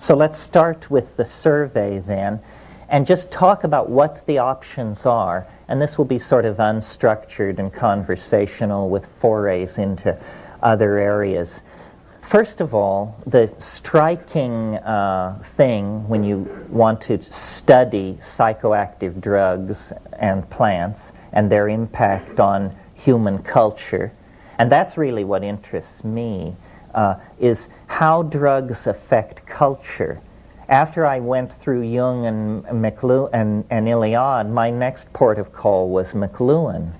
So let's start with the survey then and just talk about what the options are. And this will be sort of unstructured and conversational with forays into other areas. First of all, the striking uh, thing when you want to study psychoactive drugs and plants and their impact on human culture, and that's really what interests me, uh, is how drugs affect culture. After I went through Jung and, McLuhan, and, and Eliade, my next port of call was McLuhan.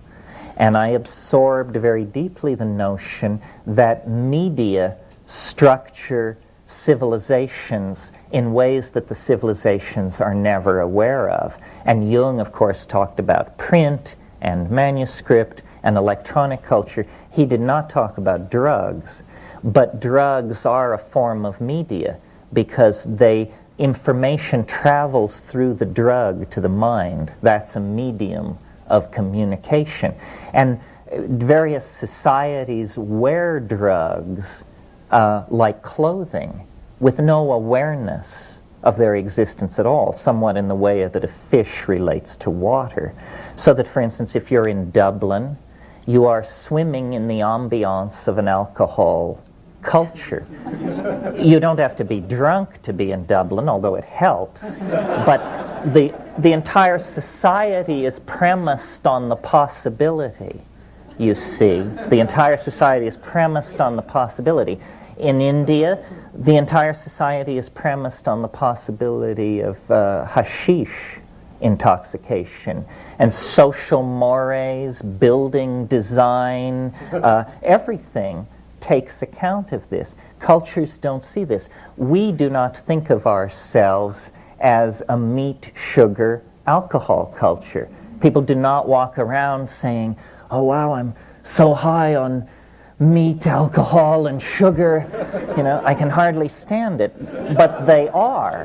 And I absorbed very deeply the notion that media structure civilizations in ways that the civilizations are never aware of. And Jung, of course, talked about print and manuscript and electronic culture. He did not talk about drugs, but drugs are a form of media because they information travels through the drug to the mind. That's a medium of communication. And various societies wear drugs uh, like clothing with no awareness of their existence at all, somewhat in the way that a fish relates to water. So that, for instance, if you're in Dublin, you are swimming in the ambiance of an alcohol culture. you don't have to be drunk to be in Dublin, although it helps. But the, the entire society is premised on the possibility, you see. The entire society is premised on the possibility. In India, the entire society is premised on the possibility of uh, hashish intoxication and social mores, building design, uh, everything takes account of this. Cultures don't see this. We do not think of ourselves as a meat, sugar, alcohol culture. People do not walk around saying, oh wow, I'm so high on meat, alcohol, and sugar. You know, I can hardly stand it. But they are.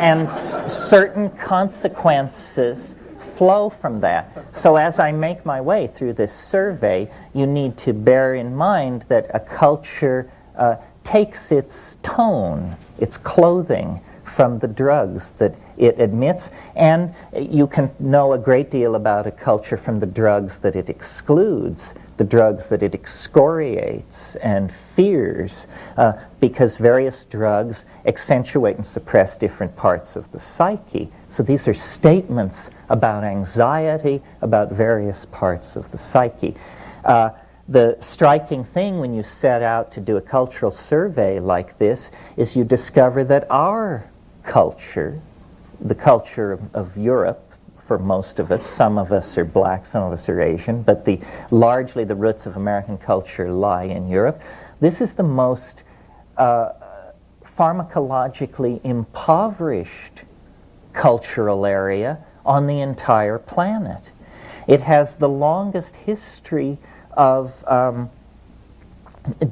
And certain consequences flow from that. So as I make my way through this survey, you need to bear in mind that a culture uh, takes its tone, its clothing, from the drugs that it admits, and you can know a great deal about a culture from the drugs that it excludes the drugs that it excoriates and fears uh, because various drugs accentuate and suppress different parts of the psyche. So these are statements about anxiety, about various parts of the psyche. Uh, the striking thing when you set out to do a cultural survey like this is you discover that our culture, the culture of, of Europe, for most of us. Some of us are black, some of us are Asian, but the, largely the roots of American culture lie in Europe. This is the most uh, pharmacologically impoverished cultural area on the entire planet. It has the longest history of um,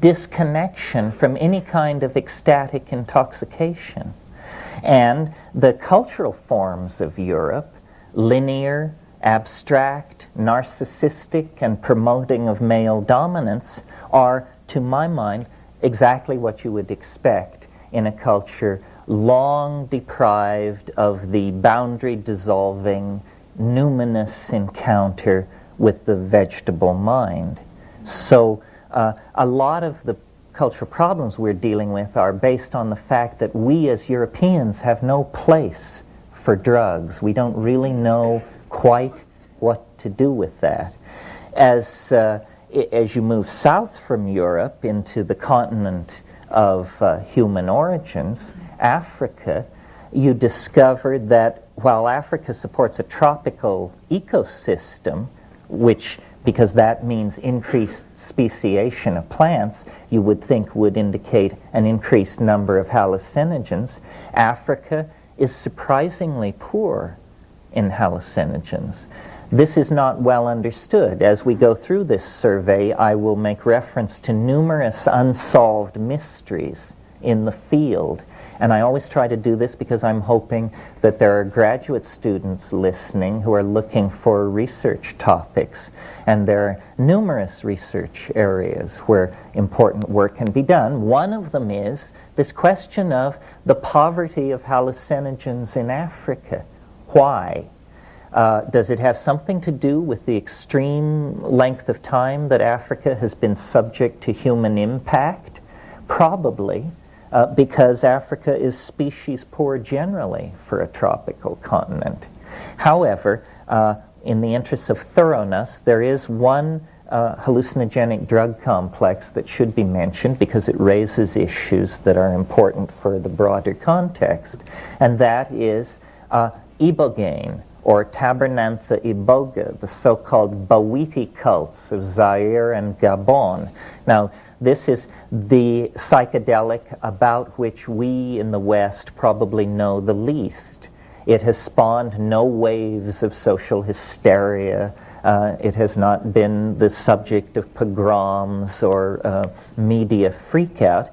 disconnection from any kind of ecstatic intoxication. And the cultural forms of Europe linear, abstract, narcissistic, and promoting of male dominance are, to my mind, exactly what you would expect in a culture long deprived of the boundary dissolving, numinous encounter with the vegetable mind. So, uh, a lot of the cultural problems we're dealing with are based on the fact that we as Europeans have no place for drugs. We don't really know quite what to do with that. As, uh, as you move south from Europe into the continent of uh, human origins, Africa, you discover that while Africa supports a tropical ecosystem, which because that means increased speciation of plants, you would think would indicate an increased number of hallucinogens. Africa is surprisingly poor in hallucinogens. This is not well understood. As we go through this survey, I will make reference to numerous unsolved mysteries in the field. And I always try to do this because I'm hoping that there are graduate students listening who are looking for research topics. And there are numerous research areas where important work can be done. One of them is this question of the poverty of hallucinogens in Africa. Why? Uh, does it have something to do with the extreme length of time that Africa has been subject to human impact? Probably uh, because Africa is species poor generally for a tropical continent. However, uh, in the interest of thoroughness, there is one uh, hallucinogenic drug complex that should be mentioned because it raises issues that are important for the broader context, and that is uh, ibogaine, or Tabernanthe iboga, the so-called Bwiti cults of Zaire and Gabon. Now, this is the psychedelic about which we in the West probably know the least. It has spawned no waves of social hysteria. Uh, it has not been the subject of pogroms or uh, media freakout.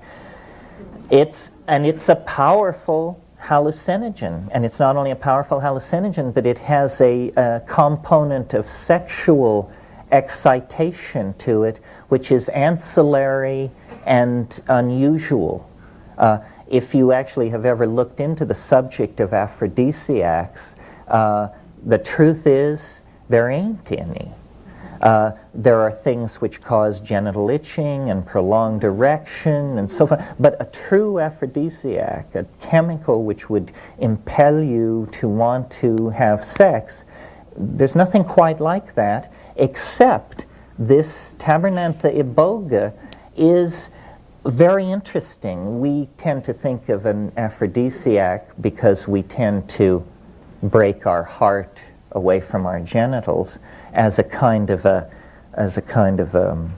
It's, and it's a powerful hallucinogen. And it's not only a powerful hallucinogen, but it has a, a component of sexual excitation to it, which is ancillary and unusual. Uh, if you actually have ever looked into the subject of aphrodisiacs, uh, the truth is there ain't any. Uh, there are things which cause genital itching and prolonged erection and so forth. But a true aphrodisiac, a chemical which would impel you to want to have sex, there's nothing quite like that except this Tabernanthe iboga is very interesting. We tend to think of an aphrodisiac because we tend to break our heart away from our genitals as a kind of a as a kind of a um,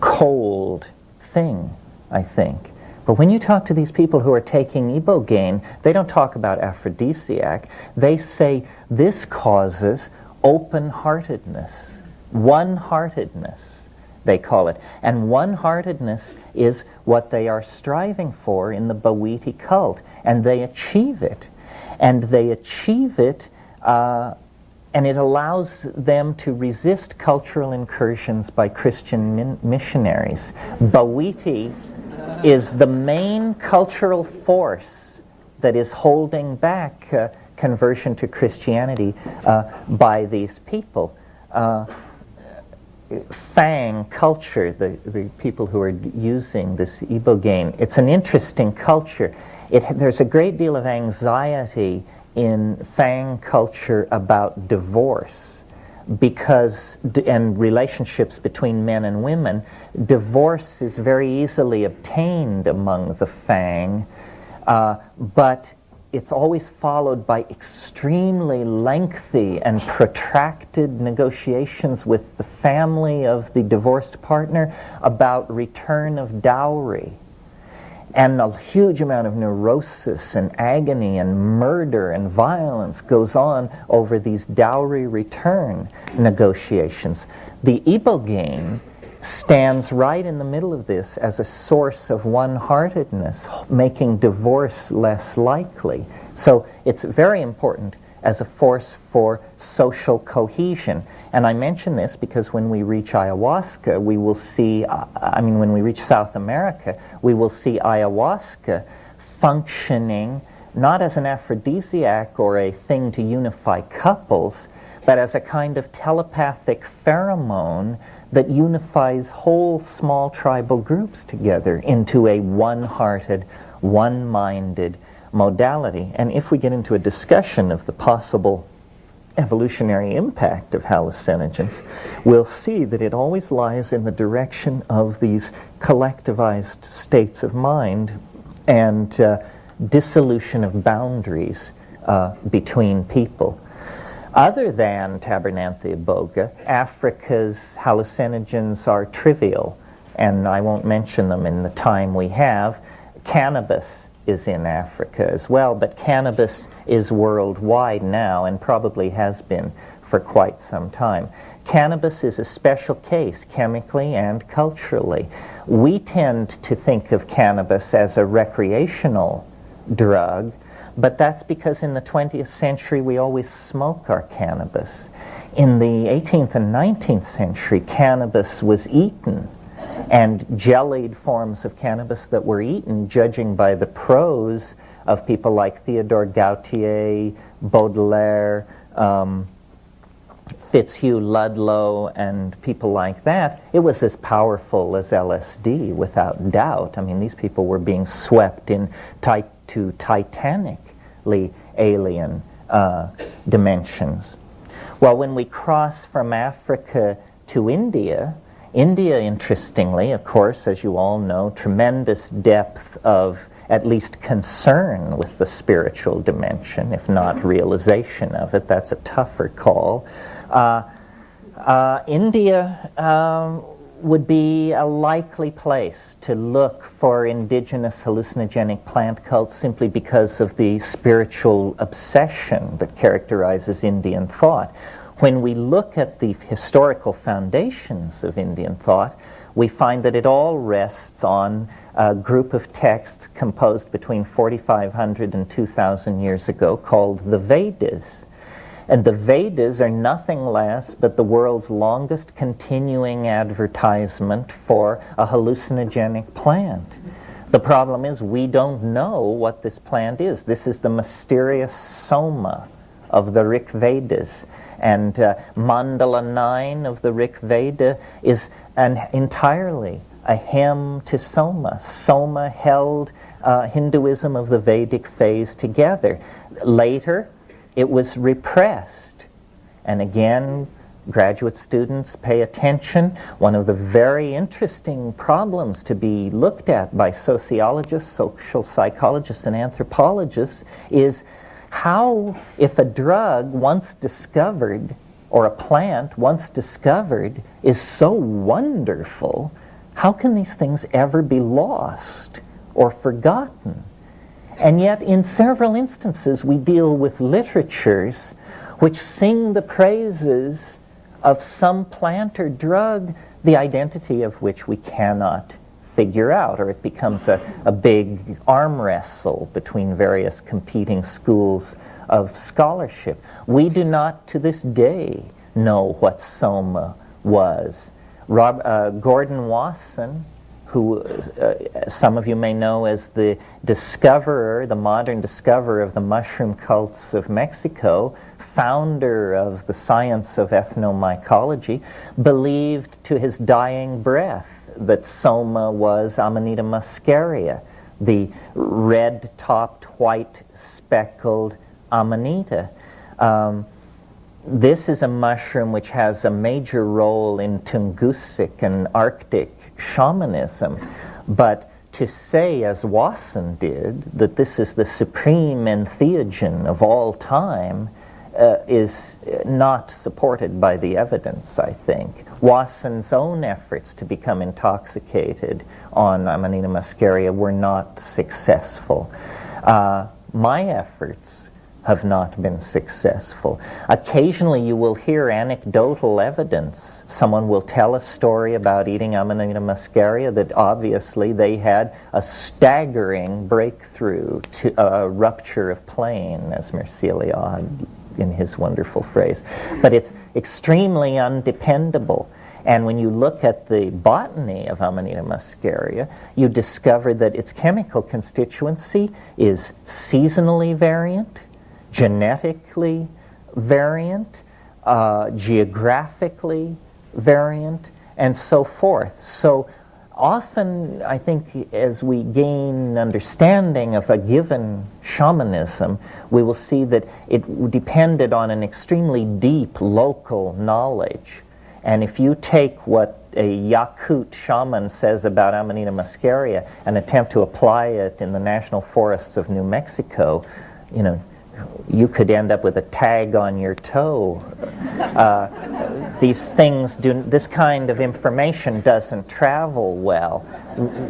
cold thing, I think. But when you talk to these people who are taking ibogaine, they don't talk about aphrodisiac. They say this causes open-heartedness, one-heartedness, they call it. And one-heartedness is what they are striving for in the Bwiti cult, and they achieve it. And they achieve it uh, and it allows them to resist cultural incursions by Christian missionaries. Bwiti is the main cultural force that is holding back uh, conversion to Christianity uh, by these people. Uh, Fang culture, the, the people who are using this ibogaine, it's an interesting culture. It, there's a great deal of anxiety in Fang culture about divorce because and relationships between men and women divorce is very easily obtained among the Fang uh, but it's always followed by extremely lengthy and protracted negotiations with the family of the divorced partner about return of dowry and a huge amount of neurosis and agony and murder and violence goes on over these dowry return negotiations. The ibogaine stands right in the middle of this as a source of one-heartedness, making divorce less likely. So it's very important as a force for social cohesion. And I mention this because when we reach ayahuasca, we will see, uh, I mean, when we reach South America, we will see ayahuasca functioning not as an aphrodisiac or a thing to unify couples, but as a kind of telepathic pheromone that unifies whole small tribal groups together into a one-hearted, one-minded modality. And if we get into a discussion of the possible evolutionary impact of hallucinogens, we'll see that it always lies in the direction of these collectivized states of mind and uh, dissolution of boundaries uh, between people. Other than Tabernanthe iboga, Africa's hallucinogens are trivial, and I won't mention them in the time we have. Cannabis is in Africa as well, but cannabis is worldwide now and probably has been for quite some time. cannabis is a special case chemically and culturally. We tend to think of cannabis as a recreational drug, but that's because in the 20th century we always smoke our cannabis. In the 18th and 19th century, cannabis was eaten, and jellied forms of cannabis that were eaten, judging by the prose of people like Theodore Gautier, Baudelaire, um, Fitzhugh Ludlow, and people like that, it was as powerful as LSD, without doubt. I mean, these people were being swept in ti- to titanically alien uh, dimensions. Well, when we cross from Africa to India, India, interestingly, of course, as you all know, tremendous depth of at least concern with the spiritual dimension, if not realization of it. That's a tougher call. Uh, uh, India um, would be a likely place to look for indigenous hallucinogenic plant cults simply because of the spiritual obsession that characterizes Indian thought. When we look at the historical foundations of Indian thought, we find that it all rests on a group of texts composed between 4,500 and 2,000 years ago called the Vedas. And the Vedas are nothing less but the world's longest continuing advertisement for a hallucinogenic plant. The problem is we don't know what this plant is. This is the mysterious soma of the Rig Vedas. And uh, Mandala 9 of the Rig Veda is an entirely a hymn to Soma. Soma held uh, Hinduism of the Vedic phase together. Later, it was repressed. And again, graduate students pay attention. One of the very interesting problems to be looked at by sociologists, social psychologists, and anthropologists is how, if a drug once discovered or a plant once discovered is so wonderful, how can these things ever be lost or forgotten? And yet, in several instances, we deal with literatures which sing the praises of some plant or drug, the identity of which we cannot figure out, or it becomes a, a big arm wrestle between various competing schools of scholarship. We do not, to this day, know what Soma was. Rob, uh, Gordon Wasson, who uh, some of you may know as the discoverer, the modern discoverer of the mushroom cults of Mexico, founder of the science of ethnomycology, believed to his dying breath that Soma was Amanita muscaria, the red-topped, white speckled amanita. Um, this is a mushroom which has a major role in Tungusic and Arctic shamanism. But to say, as Wasson did, that this is the supreme entheogen of all time uh, is not supported by the evidence, I think. Wasson's own efforts to become intoxicated on Amanita muscaria were not successful. Uh, my efforts have not been successful. Occasionally, you will hear anecdotal evidence. Someone will tell a story about eating Amanita muscaria that obviously they had a staggering breakthrough to a rupture of plane, as Mircea Eliade in his wonderful phrase. But it's extremely undependable. And when you look at the botany of Amanita muscaria, you discover that its chemical constituency is seasonally variant, genetically variant, uh, geographically variant, and so forth. So often, I think, as we gain understanding of a given shamanism, we will see that it depended on an extremely deep local knowledge. And if you take what a Yakut shaman says about Amanita muscaria and attempt to apply it in the national forests of New Mexico, you know, you could end up with a tag on your toe. Uh, these things do this kind of information doesn't travel well.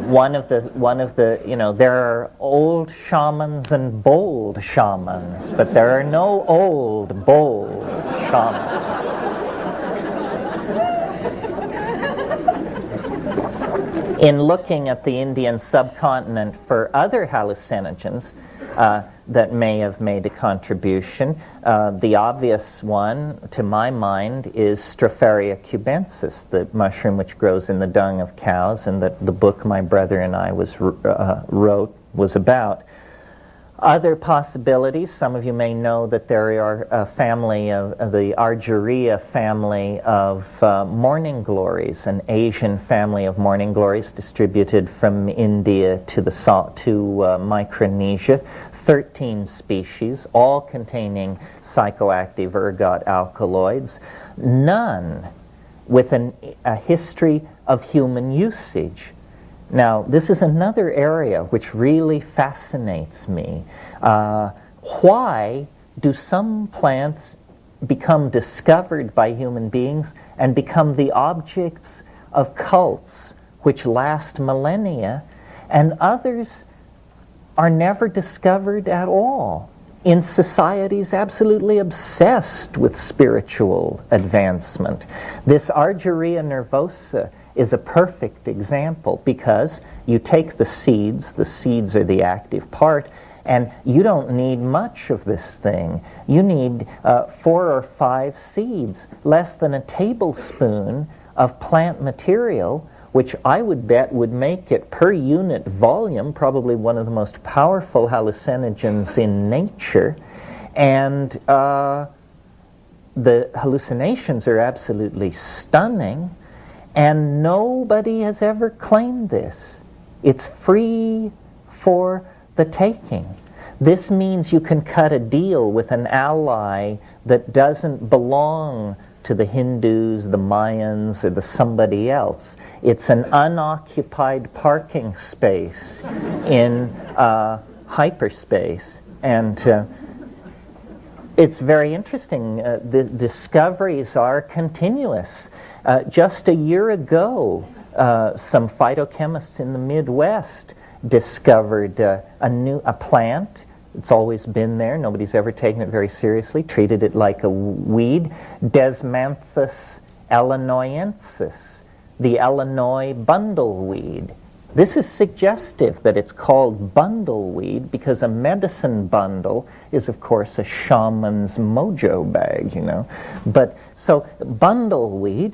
One of the one of the you know there are old shamans and bold shamans, but there are no old bold shamans. In looking at the Indian subcontinent for other hallucinogens, uh, that may have made a contribution, uh, the obvious one, to my mind, is Stropharia cubensis, the mushroom which grows in the dung of cows, and that the book my brother and I was uh, wrote was about. Other possibilities, some of you may know that there are a family of, the Argyreia family of uh, morning glories, an Asian family of morning glories distributed from India to, the, to uh, Micronesia. 13 species, all containing psychoactive ergot alkaloids, none with an, a history of human usage. Now, this is another area which really fascinates me. Uh, why do some plants become discovered by human beings and become the objects of cults which last millennia, and others are never discovered at all in societies absolutely obsessed with spiritual advancement? This Argyreia nervosa is a perfect example because you take the seeds, the seeds are the active part, and you don't need much of this thing. You need uh, four or five seeds, less than a tablespoon of plant material, which I would bet would make it per unit volume probably one of the most powerful hallucinogens in nature. And uh, the hallucinations are absolutely stunning. And nobody has ever claimed this. It's free for the taking. This means you can cut a deal with an ally that doesn't belong to the Hindus, the Mayans, or the somebody else. It's an unoccupied parking space in uh, hyperspace. And uh, it's very interesting. Uh, the discoveries are continuous. Uh, just a year ago, uh, some phytochemists in the Midwest discovered uh, a new a plant. It's always been there. Nobody's ever taken it very seriously. Treated it like a weed. Desmanthus illinoensis, the Illinois bundleweed. This is suggestive that it's called bundleweed because a medicine bundle is, of course, a shaman's mojo bag, you know. But so bundleweed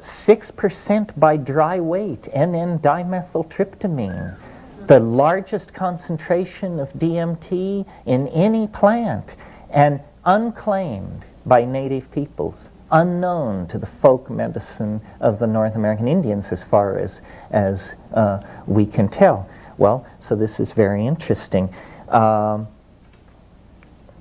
6% by dry weight, N,N-dimethyltryptamine, the largest concentration of DMT in any plant, and unclaimed by native peoples, unknown to the folk medicine of the North American Indians as far as, as uh, we can tell. Well, so this is very interesting. Um,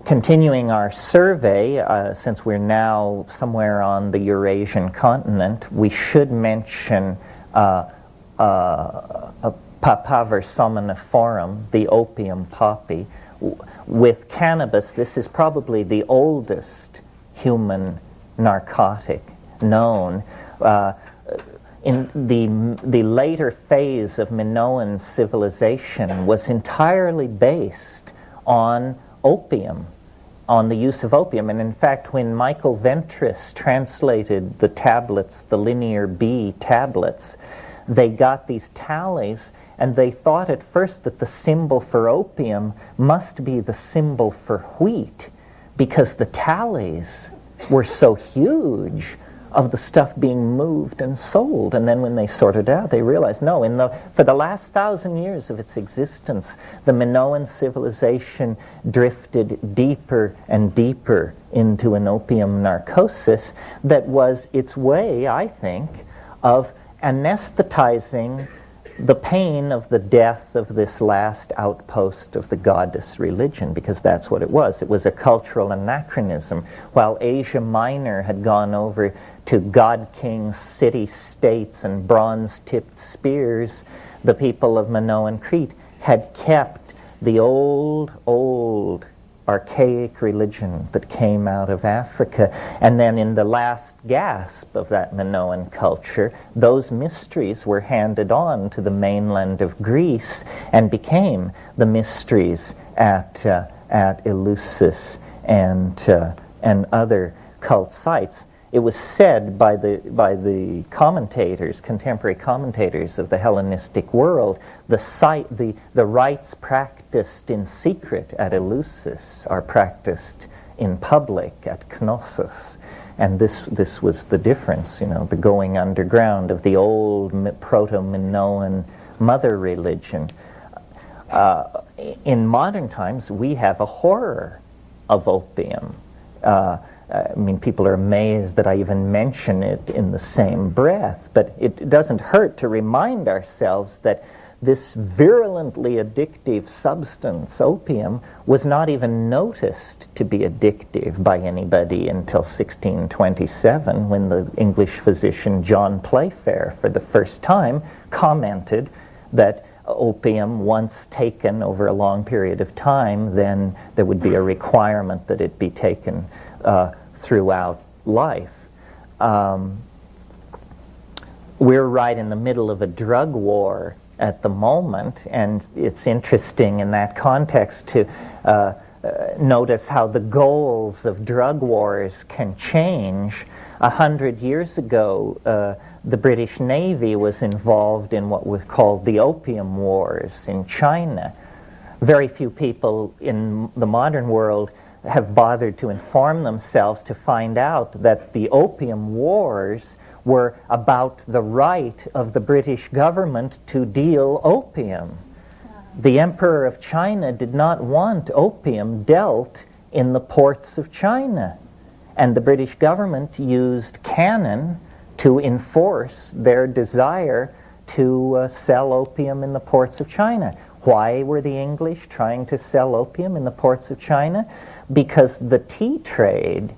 continuing our survey, uh, since we're now somewhere on the Eurasian continent, we should mention uh, uh, Papaver somniferum, the opium poppy. With cannabis, this is probably the oldest human narcotic known. Uh, in the, the later phase of Minoan civilization was entirely based on opium on the use of opium. And in fact, when Michael Ventris translated the tablets, the Linear B tablets, they got these tallies and they thought at first that the symbol for opium must be the symbol for wheat because the tallies were so huge of the stuff being moved and sold. And then when they sorted out, they realized, no, in the, for the last thousand years of its existence, the Minoan civilization drifted deeper and deeper into an opium narcosis that was its way, I think, of anesthetizing the pain of the death of this last outpost of the goddess religion, because that's what it was. It was a cultural anachronism. While Asia Minor had gone over to god kings, city states, and bronze tipped spears, the people of Minoan Crete had kept the old, old archaic religion that came out of Africa. And then in the last gasp of that Minoan culture, those mysteries were handed on to the mainland of Greece and became the mysteries at, uh, at Eleusis and, uh, and other cult sites. It was said by the, by the commentators, contemporary commentators of the Hellenistic world, the, site, the, the rites practiced in secret at Eleusis are practiced in public at Knossos. And this, this was the difference, you know, the going underground of the old proto-Minoan mother religion. Uh, in modern times, we have a horror of opium. Uh, I mean, people are amazed that I even mention it in the same breath, but it doesn't hurt to remind ourselves that this virulently addictive substance, opium, was not even noticed to be addictive by anybody until 1627 when the English physician John Playfair, for the first time, commented that opium, once taken over a long period of time, then there would be a requirement that it be taken uh, throughout life. Um, we're right in the middle of a drug war at the moment, and it's interesting in that context to uh, uh, notice how the goals of drug wars can change. A hundred years ago, uh, the British Navy was involved in what was called the Opium Wars in China. Very few people in the modern world have bothered to inform themselves to find out that the Opium Wars were about the right of the British government to deal opium. The Emperor of China did not want opium dealt in the ports of China. And the British government used cannon to enforce their desire to uh, sell opium in the ports of China. Why were the English trying to sell opium in the ports of China? Because the tea trade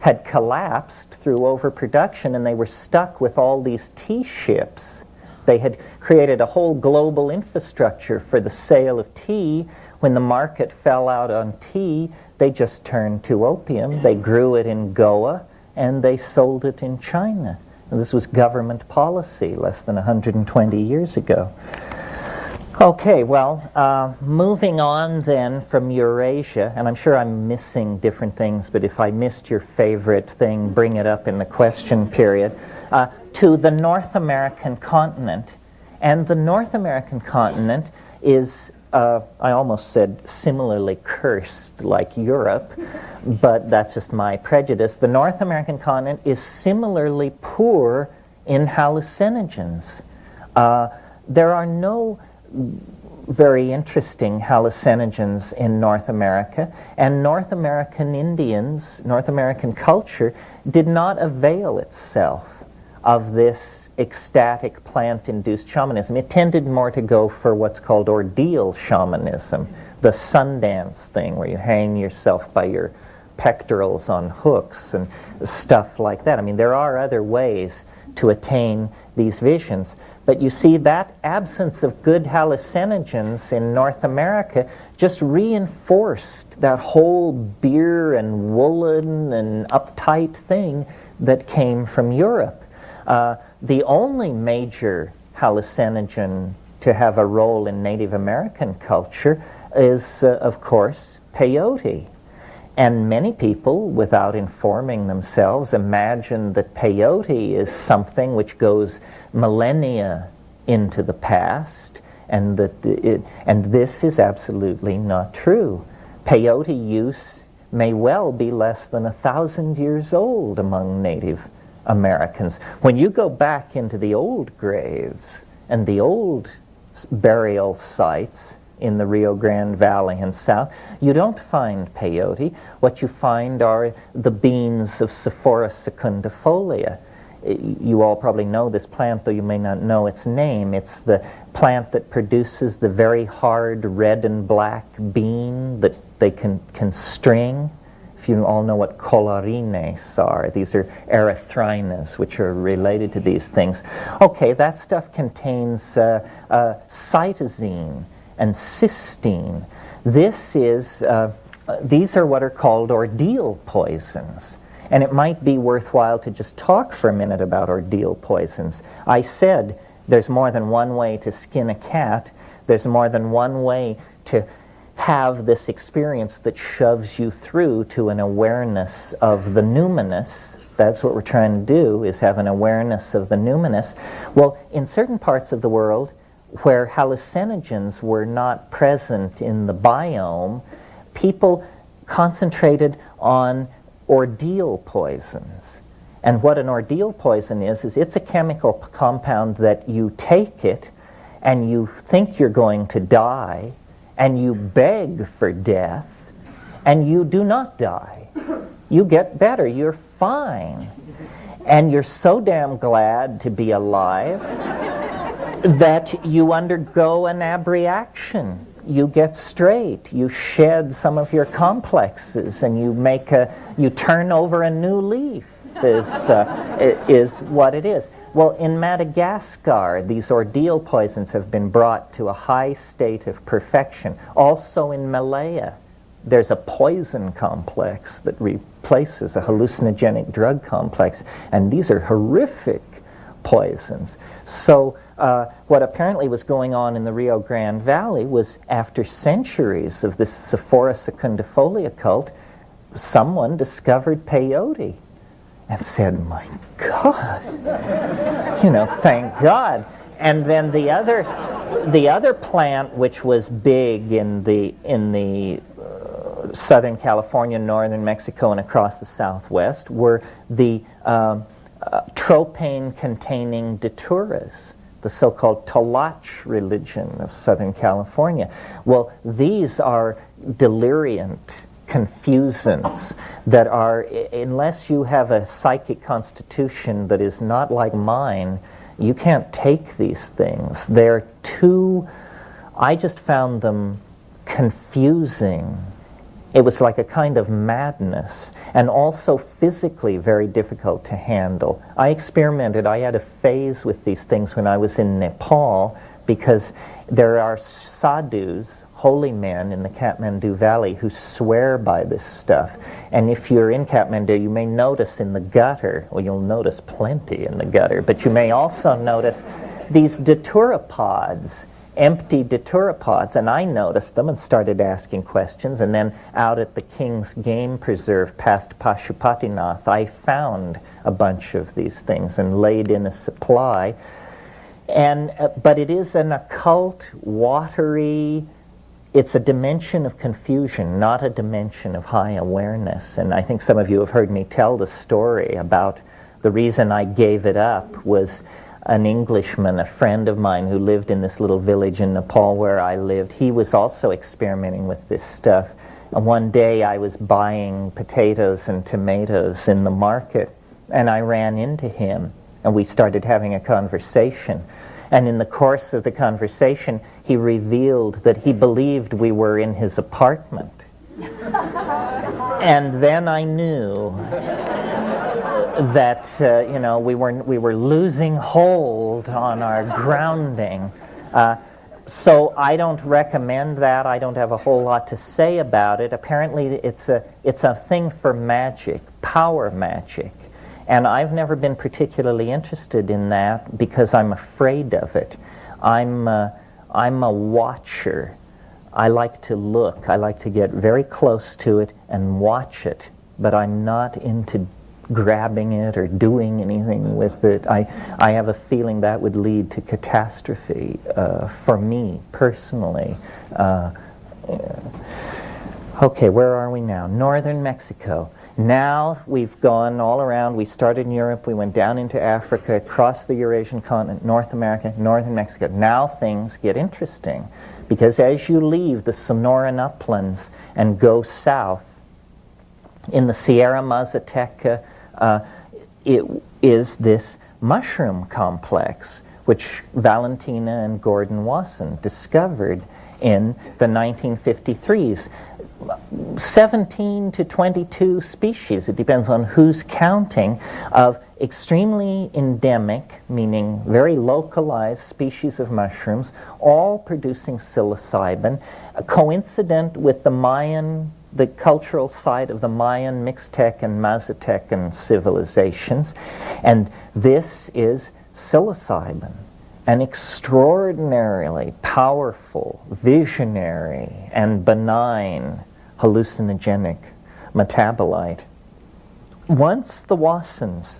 had collapsed through overproduction and they were stuck with all these tea ships. They had created a whole global infrastructure for the sale of tea. When the market fell out on tea, they just turned to opium. They grew it in Goa and they sold it in China. And this was government policy less than 120 years ago. Okay, well, uh, moving on then from Eurasia, and I'm sure I'm missing different things, but if I missed your favorite thing, bring it up in the question period, uh, to the North American continent. And the North American continent is, uh, I almost said similarly cursed like Europe, but that's just my prejudice. The North American continent is similarly poor in hallucinogens. Uh, there are no very interesting hallucinogens in North America, and North American Indians, North American culture, did not avail itself of this ecstatic plant induced shamanism. It tended more to go for what's called ordeal shamanism, the Sundance thing where you hang yourself by your pectorals on hooks and stuff like that. I mean, there are other ways to attain these visions. But you see, that absence of good hallucinogens in North America just reinforced that whole beer and woolen and uptight thing that came from Europe. Uh, the only major hallucinogen to have a role in Native American culture is, uh, of course, peyote. And many people, without informing themselves, imagine that peyote is something which goes millennia into the past, and that it, and this is absolutely not true. Peyote use may well be less than a thousand years old among Native Americans. When you go back into the old graves and the old burial sites, in the Rio Grande Valley and south, you don't find peyote. What you find are the beans of Sophora secundiflora. You all probably know this plant, though you may not know its name. It's the plant that produces the very hard red and black bean that they can, can string. If you all know what colorines are, these are erythrinas, which are related to these things. Okay, that stuff contains uh, uh, cytisine, and cysteine. This is, uh, these are what are called ordeal poisons. And it might be worthwhile to just talk for a minute about ordeal poisons. I said there's more than one way to skin a cat. There's more than one way to have this experience that shoves you through to an awareness of the numinous That's what we're trying to do, is have an awareness of the numinous. Well, in certain parts of the world where hallucinogens were not present in the biome, people concentrated on ordeal poisons. And what an ordeal poison is, is it's a chemical compound that you take it and you think you're going to die and you beg for death and you do not die. You get better. You're fine. And you're so damn glad to be alive that you undergo an abreaction. You get straight. You shed some of your complexes and you make a, you turn over a new leaf is, uh, is what it is. Well, in Madagascar, these ordeal poisons have been brought to a high state of perfection. Also in Malaya, there's a poison complex that replaces a hallucinogenic drug complex, and these are horrific poisons. So, uh, what apparently was going on in the Rio Grande Valley was after centuries of this Sophora secundiflora cult, someone discovered peyote and said, My God, you know, thank God. And then the other, the other plant which was big in the, in the Southern California, northern Mexico, and across the Southwest were the um, uh, tropane-containing daturas, the so-called Toloache religion of Southern California. Well, these are deliriant confusants that are, unless you have a psychic constitution that is not like mine, you can't take these things. They're too, I just found them confusing it was like a kind of madness and also physically very difficult to handle. I experimented, I had a phase with these things when I was in Nepal because there are sadhus, holy men in the Kathmandu Valley who swear by this stuff. And if you're in Kathmandu, you may notice in the gutter, well, you'll notice plenty in the gutter, but you may also notice these datura pods empty datura pods, and I noticed them and started asking questions. And then out at the King's Game Preserve past Pashupatinath, I found a bunch of these things and laid in a supply. And uh, but it is an occult, watery. It's a dimension of confusion, not a dimension of high awareness. And I think some of you have heard me tell the story about the reason I gave it up was an Englishman, a friend of mine who lived in this little village in Nepal where I lived, he was also experimenting with this stuff. And one day I was buying potatoes and tomatoes in the market, and I ran into him, and we started having a conversation. And in the course of the conversation, he revealed that he believed we were in his apartment. and then I knew that uh, you know we were we were losing hold on our grounding. Uh, so I don't recommend that. I don't have a whole lot to say about it. Apparently, it's a it's a thing for magic, power magic, and I've never been particularly interested in that because I'm afraid of it. I'm uh, I'm a watcher. I like to look. I like to get very close to it and watch it, but I'm not into grabbing it or doing anything with it. I, I have a feeling that would lead to catastrophe uh, for me personally. Uh, okay, where are we now? Northern Mexico. Now we've gone all around. We started in Europe, we went down into Africa, across the Eurasian continent, North America, northern Mexico. Now things get interesting because as you leave the Sonoran uplands and go south, in the Sierra Mazateca, uh, it is this mushroom complex which Valentina and Gordon Wasson discovered in the 1953s. 17 to 22 species, it depends on who's counting, of extremely endemic, meaning very localized species of mushrooms, all producing psilocybin, coincident with the Mayan the cultural site of the Mayan, Mixtec, and Mazatecan civilizations. And this is psilocybin, an extraordinarily powerful, visionary, and benign hallucinogenic metabolite. once the Wassons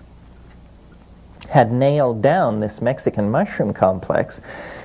had nailed down this Mexican mushroom complex,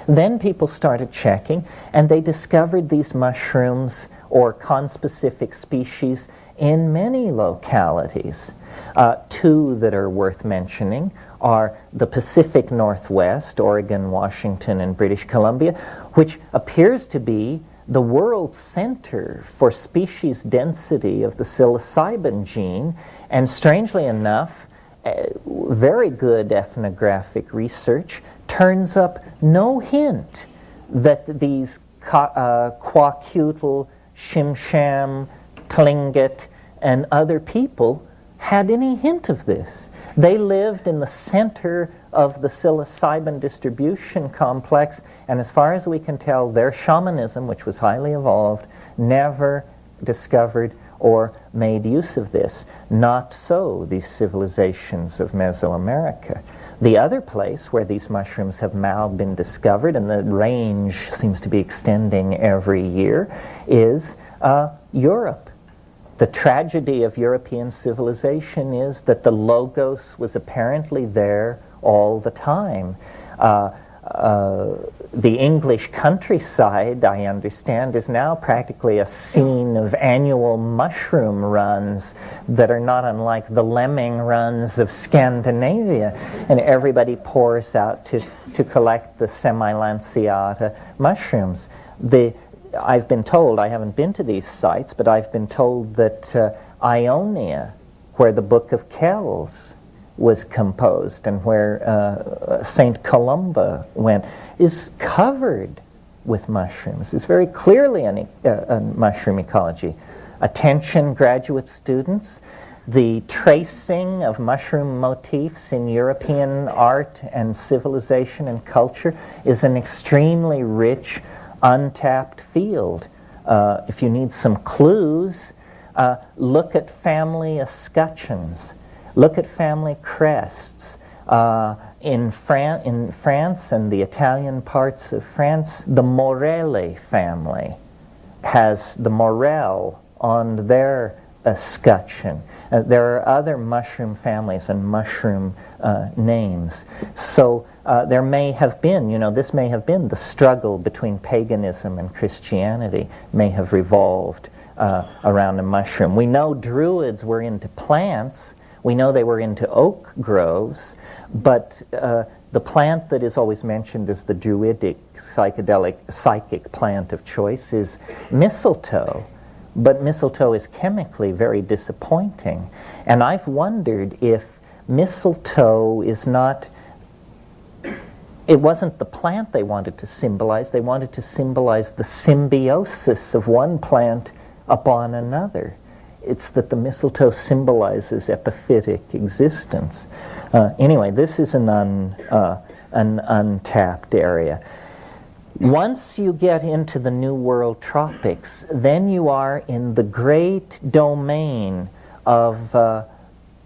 then people started checking and they discovered these mushrooms or conspecific species in many localities. Uh, two that are worth mentioning are the Pacific Northwest, Oregon, Washington, and British Columbia, which appears to be the world center for species density of the psilocybin gene, and strangely enough, uh, very good ethnographic research turns up no hint that these uh, Kwakiutl, Tsimshian, Tlingit, and other people had any hint of this. They lived in the center of the psilocybin distribution complex, and as far as we can tell, their shamanism, which was highly evolved, never discovered or made use of this. Not so these civilizations of Mesoamerica. The other place where these mushrooms have now been discovered, and the range seems to be extending every year, is uh, Europe. The tragedy of European civilization is that the logos was apparently there all the time. Uh, uh, the English countryside, I understand, is now practically a scene of annual mushroom runs that are not unlike the lemming runs of Scandinavia. And everybody pours out to, to collect the semilanceata mushrooms. The, I've been told, I haven't been to these sites, but I've been told that uh, Iona, where the Book of Kells was composed and where uh, St. Columba went, is covered with mushrooms. It's very clearly an, uh, a mushroom ecology. Attention, graduate students, the tracing of mushroom motifs in European art and civilization and culture is an extremely rich untapped field. Uh, if you need some clues, uh, look at family escutcheons, look at family crests. Uh, in, Fran- in France and the Italian parts of France, the Morelli family has the morel on their escutcheon. Uh, there are other mushroom families and mushroom uh, names. So uh, there may have been, you know, this may have been the struggle between paganism and Christianity, may have revolved uh, around a mushroom. We know Druids were into plants, we know they were into oak groves, but uh, the plant that is always mentioned as the Druidic psychedelic psychic plant of choice is mistletoe. But mistletoe is chemically very disappointing. And I've wondered if mistletoe is not, it wasn't the plant they wanted to symbolize, they wanted to symbolize the symbiosis of one plant upon another. It's that the mistletoe symbolizes epiphytic existence. Uh, anyway, this is an, un, uh, an untapped area. Once you get into the New World tropics, then you are in the great domain of, uh,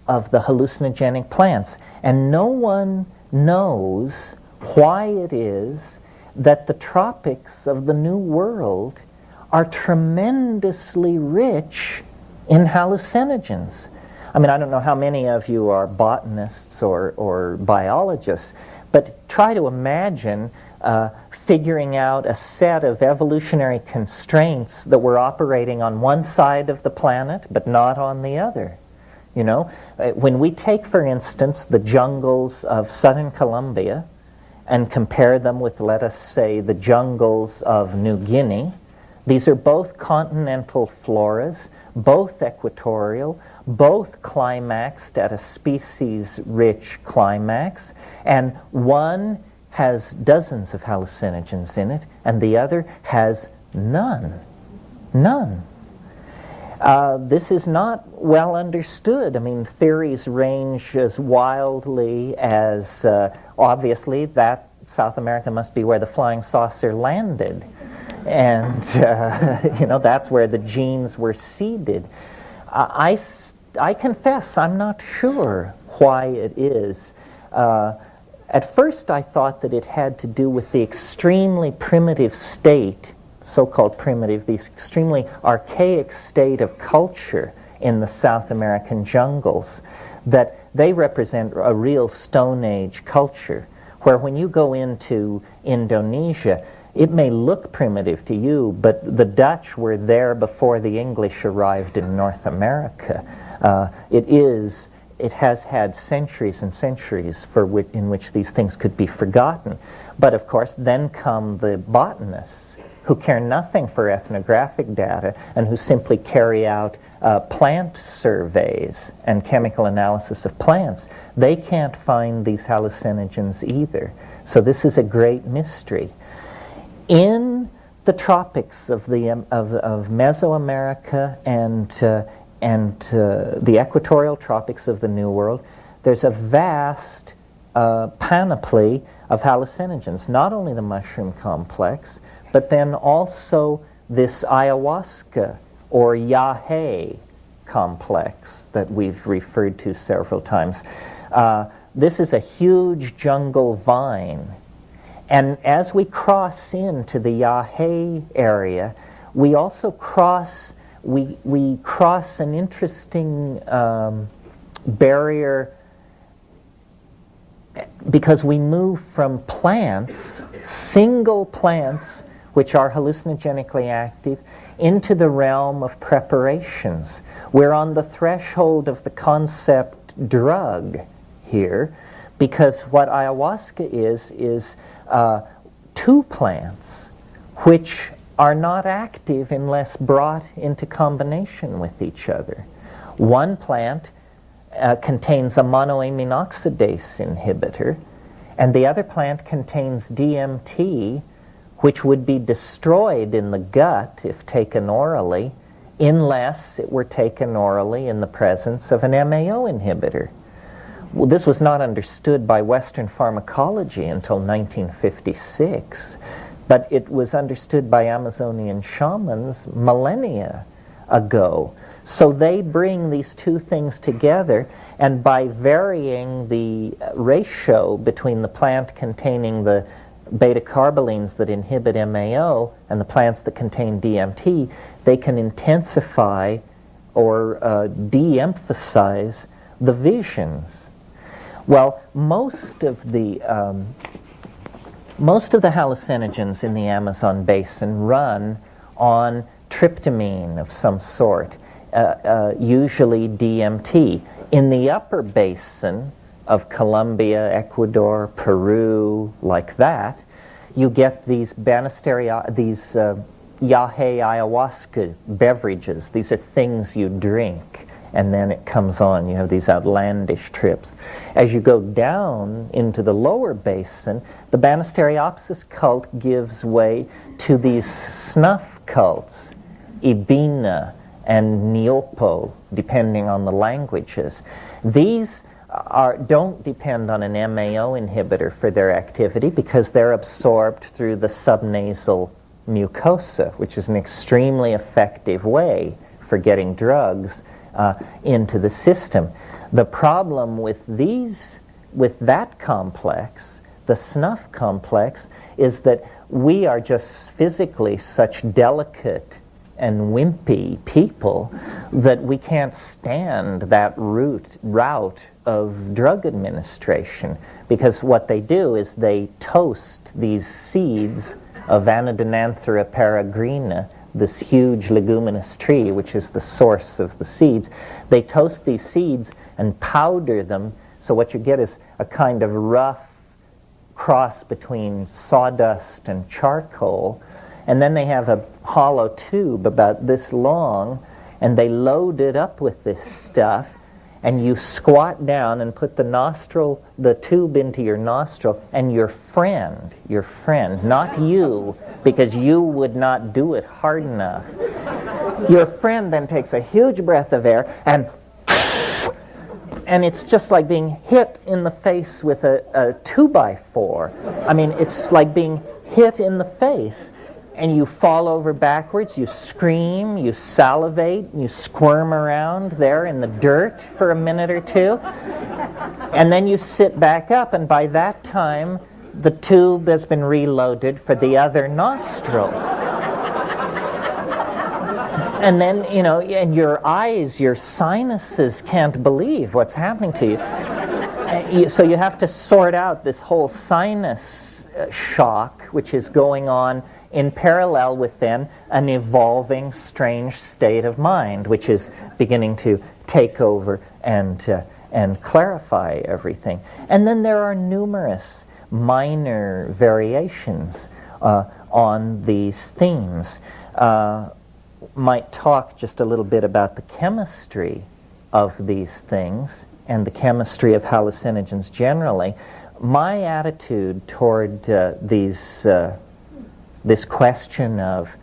of the hallucinogenic plants. And no one knows why it is that the tropics of the New World are tremendously rich in hallucinogens. I mean, I don't know how many of you are botanists or, or biologists, but try to imagine uh, figuring out a set of evolutionary constraints that were operating on one side of the planet but not on the other. You know, uh, when we take, for instance, the jungles of southern Colombia and compare them with, let us say, the jungles of New Guinea, these are both continental floras, both equatorial, both climaxed at a species rich climax, and one has dozens of hallucinogens in it, and the other has none. None. Uh, this is not well understood. I mean, theories range as wildly as uh, obviously that South America must be where the flying saucer landed. And, uh, you know, that's where the genes were seeded. I, I confess I'm not sure why it is. Uh, at first, I thought that it had to do with the extremely primitive state, so called primitive, the extremely archaic state of culture in the South American jungles, that they represent a real Stone Age culture, where when you go into Indonesia, it may look primitive to you, but the Dutch were there before the English arrived in North America. Uh, it is, it has had centuries and centuries for in which these things could be forgotten. But of course, then come the botanists who care nothing for ethnographic data and who simply carry out uh, plant surveys and chemical analysis of plants. They can't find these hallucinogens either. So this is a great mystery. In the tropics of, the, um, of, of Mesoamerica and, uh, and uh, the equatorial tropics of the New World, there's a vast uh, panoply of hallucinogens, not only the mushroom complex, but then also this ayahuasca or yahe complex that we've referred to several times. Uh, this is a huge jungle vine. And as we cross into the yahe area, we also cross, we, we cross an interesting um, barrier because we move from plants, single plants, which are hallucinogenically active, into the realm of preparations. We're on the threshold of the concept drug here, because what ayahuasca is, is uh, two plants which are not active unless brought into combination with each other. One plant uh, contains a monoamine oxidase inhibitor, and the other plant contains DMT, which would be destroyed in the gut if taken orally, unless it were taken orally in the presence of an MAO inhibitor. Well, this was not understood by Western pharmacology until 1956, but it was understood by Amazonian shamans millennia ago. So they bring these two things together, and by varying the ratio between the plant containing the beta carbolines that inhibit MAO and the plants that contain DMT, they can intensify or uh, de emphasize the visions. Well, most of the um, most of the hallucinogens in the Amazon basin run on tryptamine of some sort, uh, uh, usually DMT. In the upper basin, of Colombia, Ecuador, Peru, like that, you get these Banisteria, these uh, Yahe ayahuasca beverages. These are things you drink, and then it comes on. You have these outlandish trips. As you go down into the lower basin, the Banisteriopsis cult gives way to these snuff cults, Epena and Niopo, depending on the languages. These are, don't depend on an MAO inhibitor for their activity because they're absorbed through the subnasal mucosa, which is an extremely effective way for getting drugs uh, into the system. The problem with these, with that complex, the snuff complex, is that we are just physically such delicate and wimpy people that we can't stand that route, route of drug administration because what they do is they toast these seeds of Anadenanthera peregrina, this huge leguminous tree, which is the source of the seeds. They toast these seeds and powder them, so what you get is a kind of rough cross between sawdust and charcoal. And then they have a hollow tube about this long, and they load it up with this stuff and you squat down and put the nostril, the tube into your nostril, and your friend, your friend, not you, because you would not do it hard enough. Your friend then takes a huge breath of air and and it's just like being hit in the face with a, a two by four. I mean, it's like being hit in the face and you fall over backwards, you scream, you salivate, you squirm around there in the dirt for a minute or two, and then you sit back up, and by that time, the tube has been reloaded for the other nostril. and then, you know, and your eyes, your sinuses can't believe what's happening to you. Uh, so you have to sort out this whole sinus uh, shock, which is going on in parallel with then an evolving strange state of mind, which is beginning to take over and, uh, and clarify everything. And then there are numerous minor variations uh, on these themes. Uh, might talk just a little bit about the chemistry of these things and the chemistry of hallucinogens generally. My attitude toward uh, these, uh, this question of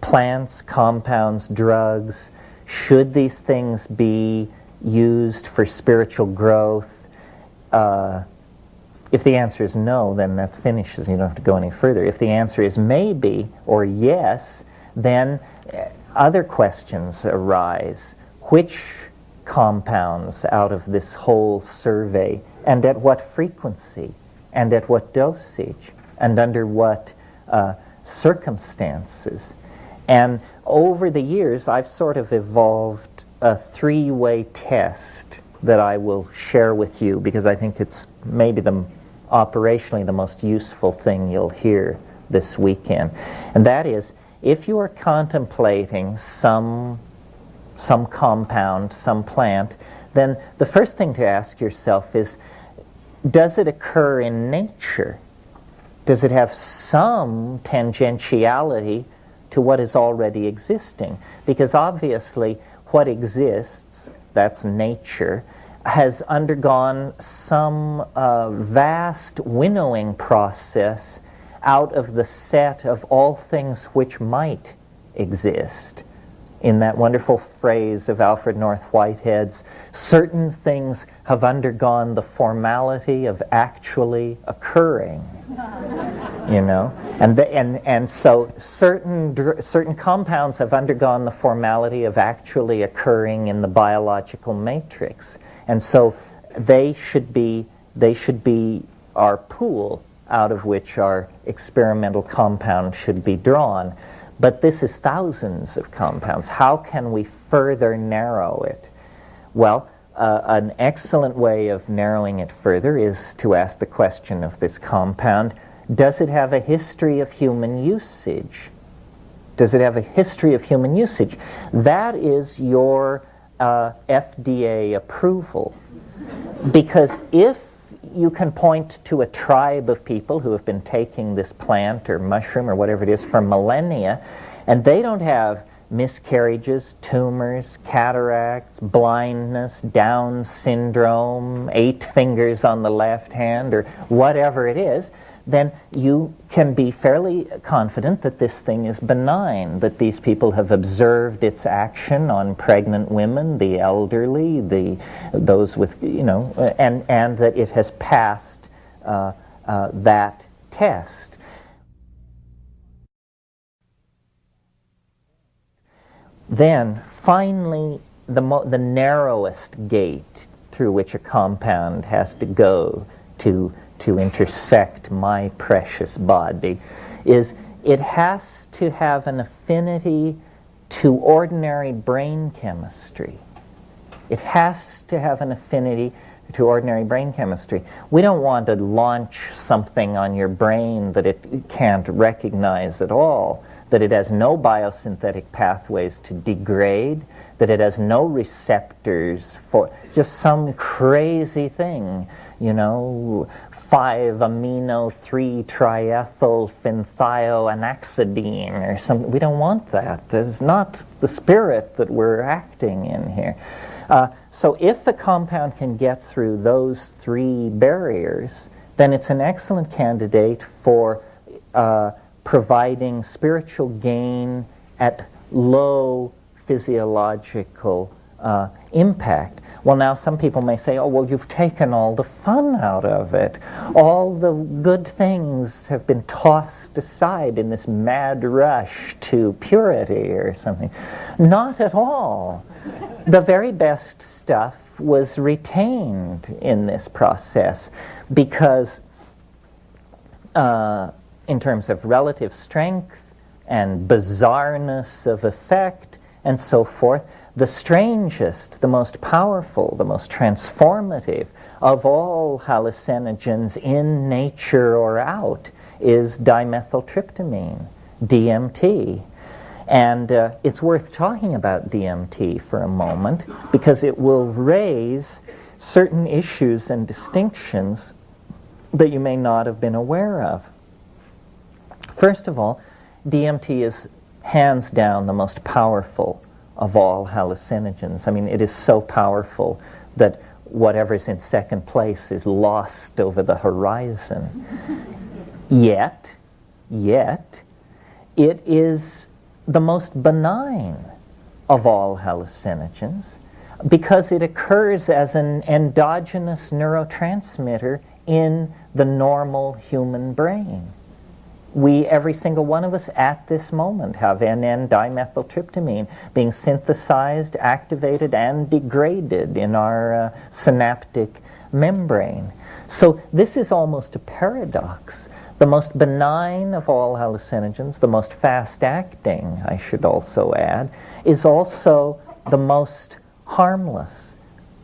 plants, compounds, drugs, should these things be used for spiritual growth? Uh, if the answer is no, then that finishes. You don't have to go any further. If the answer is maybe or yes, then other questions arise. Which compounds out of this whole survey, and at what frequency, and at what dosage, and under what uh, circumstances? And over the years, I've sort of evolved a three way test that I will share with you because I think it's maybe the operationally the most useful thing you'll hear this weekend. And that is if you are contemplating some, some compound, some plant, then the first thing to ask yourself is does it occur in nature? Does it have some tangentiality to what is already existing? Because obviously, what exists, that's nature, has undergone some uh, vast winnowing process out of the set of all things which might exist. In that wonderful phrase of Alfred North Whitehead's, certain things have undergone the formality of actually occurring. you know, and the, and and so certain certain compounds have undergone the formality of actually occurring in the biological matrix, and so they should be they should be our pool out of which our experimental compound should be drawn. But this is thousands of compounds. How can we further narrow it? Well, uh, an excellent way of narrowing it further is to ask the question of this compound does it have a history of human usage? Does it have a history of human usage? That is your uh, FDA approval. Because if you can point to a tribe of people who have been taking this plant or mushroom or whatever it is for millennia, and they don't have miscarriages, tumors, cataracts, blindness, Down syndrome, eight fingers on the left hand, or whatever it is then you can be fairly confident that this thing is benign, that these people have observed its action on pregnant women, the elderly, the, those with, you know, and, and that it has passed uh, uh, that test. Then, finally, the, the narrowest gate through which a compound has to go to to intersect my precious body is it has to have an affinity to ordinary brain chemistry. It has to have an affinity to ordinary brain chemistry. We don't want to launch something on your brain that it can't recognize at all, that it has no biosynthetic pathways to degrade, that it has no receptors for just some crazy thing, you know, 5 amino 3 triethyl phenthioanaxidine or something. We don't want that. That's not the spirit that we're acting in here. Uh, so if the compound can get through those three barriers, then it's an excellent candidate for uh, providing spiritual gain at low physiological uh, impact. Well, now some people may say, oh, well, you've taken all the fun out of it. All the good things have been tossed aside in this mad rush to purity or something. Not at all. the very best stuff was retained in this process because, uh, in terms of relative strength and bizarreness of effect, and so forth. The strangest, the most powerful, the most transformative of all hallucinogens in nature or out is dimethyltryptamine, DMT. And uh, it's worth talking about DMT for a moment because it will raise certain issues and distinctions that you may not have been aware of. First of all, DMT is hands down the most powerful of all hallucinogens. I mean, it is so powerful that whatever's in second place is lost over the horizon. yet, yet, it is the most benign of all hallucinogens because it occurs as an endogenous neurotransmitter in the normal human brain. We, every single one of us at this moment, have NN dimethyltryptamine being synthesized, activated, and degraded in our uh, synaptic membrane. So this is almost a paradox. The most benign of all hallucinogens, the most fast acting, I should also add, is also the most harmless,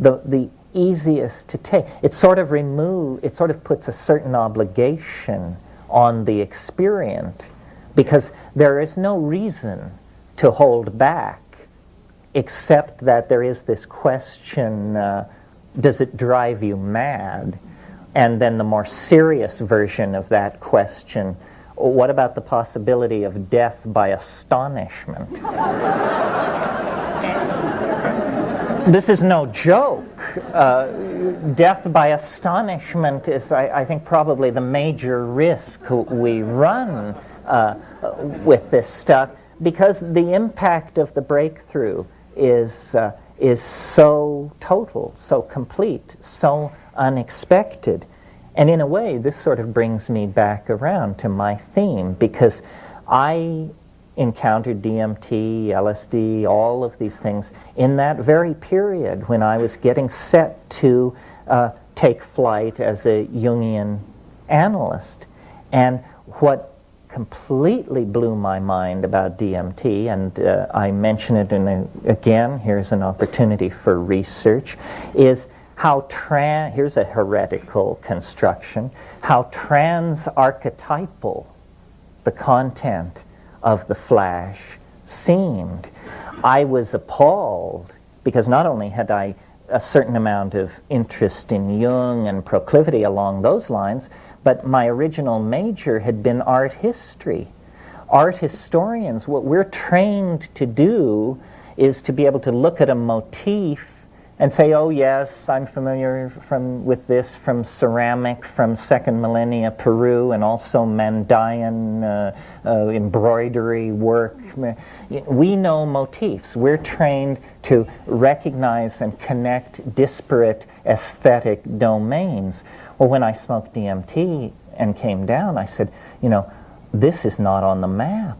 the, the easiest to take. It sort of remove, it sort of puts a certain obligation on the experience because there is no reason to hold back except that there is this question, uh, does it drive you mad? And then the more serious version of that question, what about the possibility of death by astonishment? this is no joke. Uh, death by astonishment is, I, I, think, probably the major risk we run uh, with this stuff because the impact of the breakthrough is, uh, is so total, so complete, so unexpected. And in a way, this sort of brings me back around to my theme because I encountered DMT, LSD, all of these things in that very period when I was getting set to uh, take flight as a Jungian analyst. And what completely blew my mind about DMT, and uh, I mention it in a, again, here's an opportunity for research, is how trans, here's a heretical construction, how trans-archetypal the content of the flash seemed. I was appalled because not only had I a certain amount of interest in Jung and proclivity along those lines, but my original major had been art history. Art historians, what we're trained to do is to be able to look at a motif and say, oh yes, I'm familiar from, with this from ceramic from second millennia Peru and also Mandayan uh, uh, embroidery work. We know motifs. We're trained to recognize and connect disparate aesthetic domains. Well, when I smoked DMT and came down, I said, you know, this is not on the map.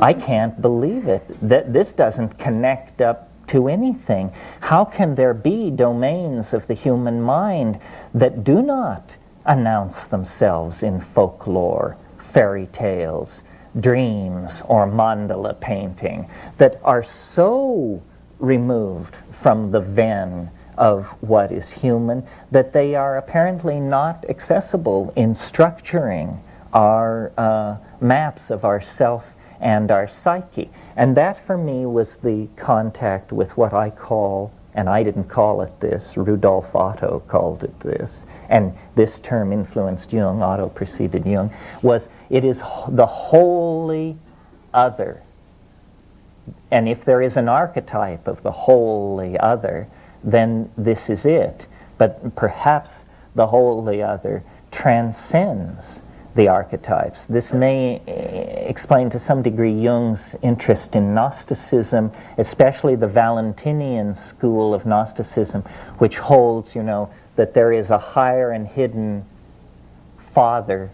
I can't believe it. That this doesn't connect up to anything. How can there be domains of the human mind that do not announce themselves in folklore, fairy tales, dreams, or mandala painting that are so removed from the ven of what is human that they are apparently not accessible in structuring our uh, maps of our self and our psyche. And that for me was the contact with what I call, and I didn't call it this, Rudolf Otto called it this, and this term influenced Jung, Otto preceded Jung, was it is the wholly other. And if there is an archetype of the wholly other, then this is it. But perhaps the wholly other transcends the archetypes. This may eh, explain to some degree Jung's interest in Gnosticism, especially the Valentinian school of Gnosticism, which holds, you know, that there is a higher and hidden Father,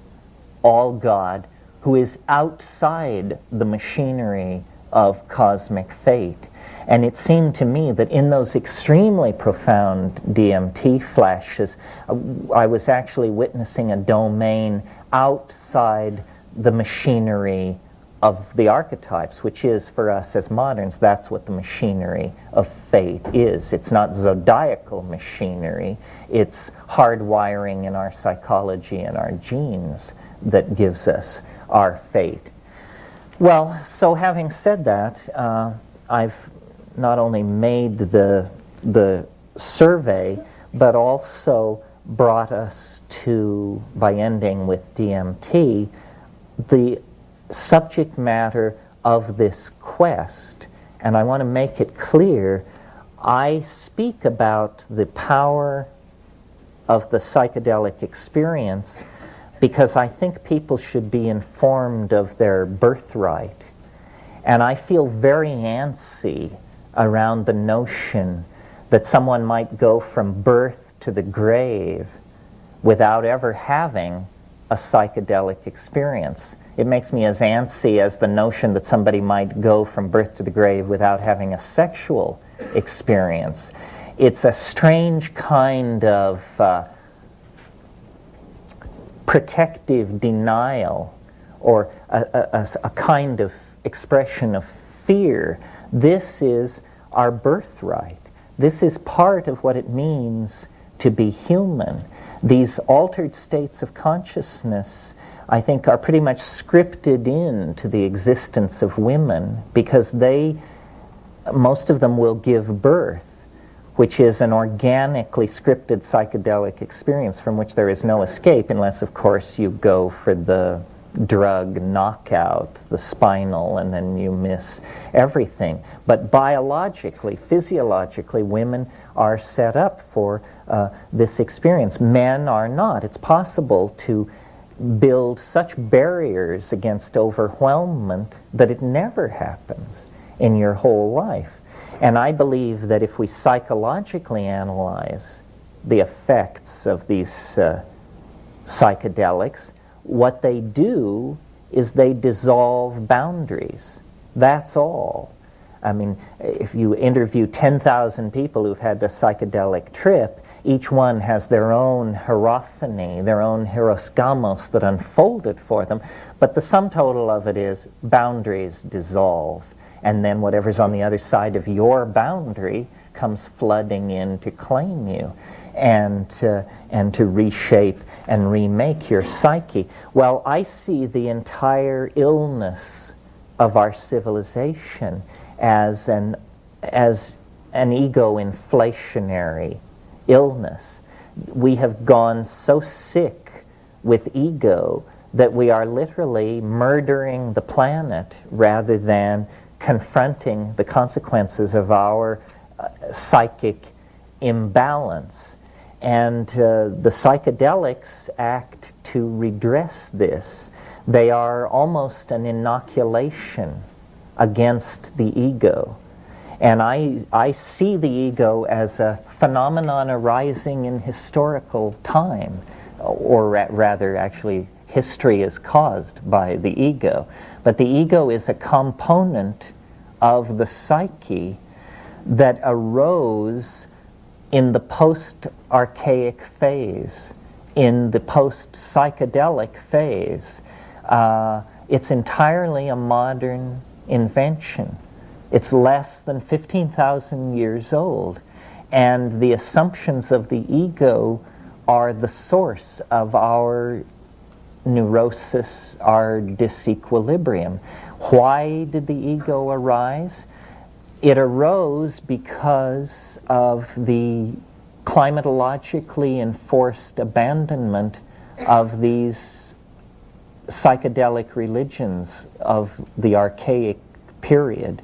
all God, who is outside the machinery of cosmic fate. And it seemed to me that in those extremely profound DMT flashes, uh, I was actually witnessing a domain outside the machinery of the archetypes, which is for us as moderns, that's what the machinery of fate is. It's not zodiacal machinery, it's hardwiring in our psychology and our genes that gives us our fate. Well, so having said that, uh, I've not only made the, the survey, but also brought us to, by ending with DMT, the subject matter of this quest. And I want to make it clear I speak about the power of the psychedelic experience because I think people should be informed of their birthright. And I feel very antsy around the notion that someone might go from birth to the grave without ever having a psychedelic experience. It makes me as antsy as the notion that somebody might go from birth to the grave without having a sexual experience. It's a strange kind of uh, protective denial or a, a, a, kind of expression of fear. This is our birthright. This is part of what it means to be human. These altered states of consciousness, I think, are pretty much scripted into the existence of women because they, most of them, will give birth which is an organically scripted psychedelic experience from which there is no escape unless, of course, you go for the drug knockout, the spinal, and then you miss everything. But biologically, physiologically, women are set up for uh, this experience. Men are not. It's possible to build such barriers against overwhelmment that it never happens in your whole life. And I believe that if we psychologically analyze the effects of these uh, psychedelics, what they do is they dissolve boundaries. That's all. I mean, if you interview 10,000 people who've had a psychedelic trip, each one has their own hierophany, their own hieros gamos that unfolded for them. But the sum total of it is boundaries dissolve and then whatever's on the other side of your boundary comes flooding in to claim you and to, and to reshape and remake your psyche. Well, I see the entire illness of our civilization as an, as an ego inflationary illness. We have gone so sick with ego that we are literally murdering the planet rather than confronting the consequences of our uh, psychic imbalance. And uh, the psychedelics act to redress this. They are almost an inoculation against the ego. And I, I see the ego as a phenomenon arising in historical time, or ra rather, actually, history is caused by the ego. But the ego is a component of the psyche that arose in the post archaic phase, in the post psychedelic phase. Uh, it's entirely a modern invention. It's less than 15,000 years old. And the assumptions of the ego are the source of our neurosis, our disequilibrium. Why did the ego arise? It arose because of the climatologically enforced abandonment of these psychedelic religions of the archaic period.